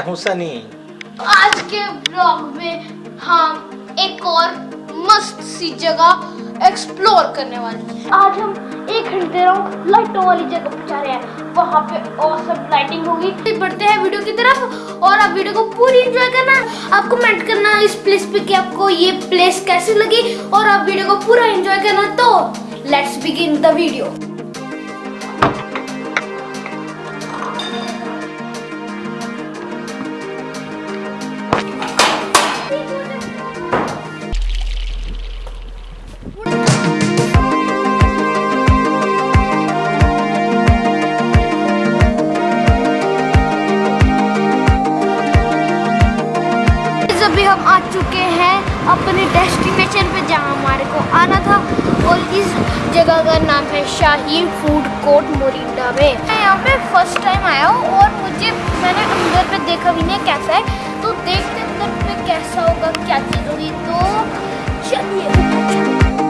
मैं हूँ सनी। आज के ब्लॉग में हम एक और मस्त सी जगह एक्सप्लोर करने वाले हैं। आज हम एक घंटे लाइटों वाली जगह पर जा रहे हैं। वहाँ पे औसम लाइटिंग होगी। बढ़ते हैं वीडियो की तरफ़ और आप वीडियो को पूरी एंजॉय करना आप कमेंट करना इस प्लेस पे कि आपको ये प्लेस कैसी लगी और आप वीडियो को पूरा एंजॉय करना तो लेट्स बिगिन द वीडियो हम आ चुके हैं अपने डेस्टिनेशन पे जहाँ हमारे को आना था और इस जगह का नाम है शाही फ़ूड कोर्ट मोरिंडा में। मैं यहाँ पे फ़र्स्ट टाइम आया हूँ और मुझे, मैंने अंदर पे देखा भी नहीं कैसा है। तो देखते अंदर पे कैसा होगा, क्या चीज़ होगी। तो चलिए।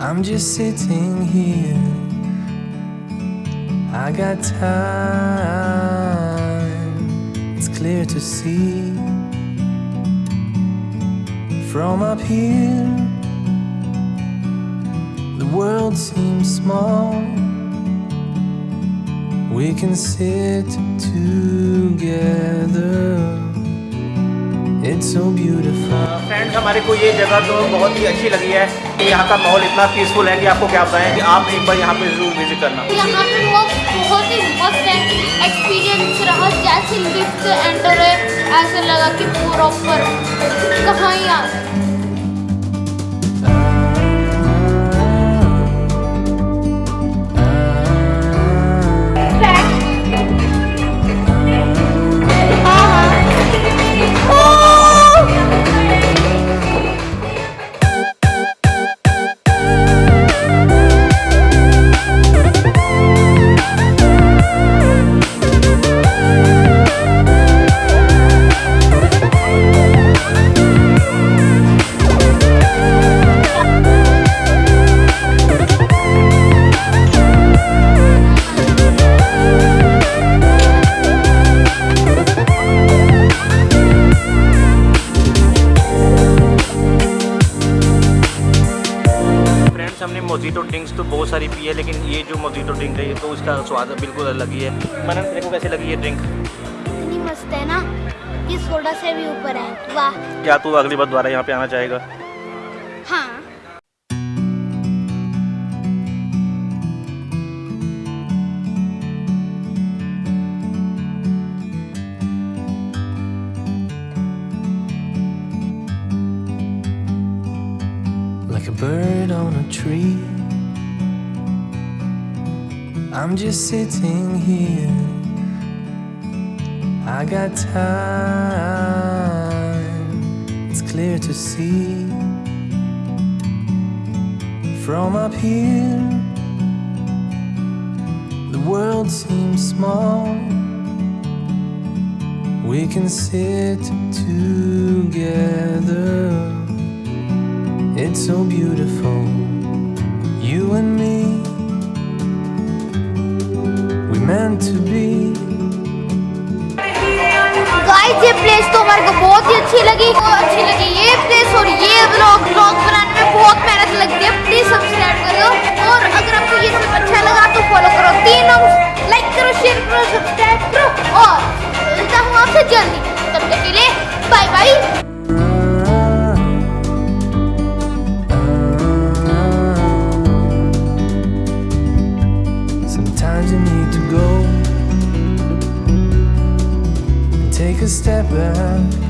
I'm just sitting here. I got time, it's clear to see. From up here, the world seems small. We can sit together. It's so beautiful. Friends हमारे को ये जगह तो बहुत ही अच्छी लगी है कि यहाँ का माहौल इतना पीसफुल है कि आपको क्या बताएँ कि आप एक बार यहाँ पे ज़रूर विज़िट करना। यहाँ पे बहुत ही मस्त है। एक्सपीरियंस रहा जैसे लिफ्ट एंटर है ऐसे लगा कि प्रॉपर कहाँ ही मोजीटो ड्रिंक्स तो बहुत सारी पी है लेकिन ये जो मोजीटो ड्रिंक है ये तो उसका स्वाद बिल्कुल अलग ही है। मनन तेरे को कैसे लगी ये ड्रिंक इतनी मस्त है ना ये सोडा से भी ऊपर है। वाह। क्या तू अगली बार दोबारा यहाँ पे आना चाहेगा? हाँ। Bird on a tree. I'm just sitting here. I got time, it's clear to see. From up here, the world seems small. We can sit together. So beautiful, you and me. We meant to be. Guys ये place तो हमारे को बहुत ही अच्छी लगी बहुत अच्छी लगी ये प्लेस और ये व्लॉग व्लॉग बनाने में बहुत मेहनत लगती है प्लीज़ सब्सक्राइब करो और अगर आपको ये सब अच्छा लगा तो फॉलो करो तीन लाइक करो शेयर करो सब्सक्राइब करो और back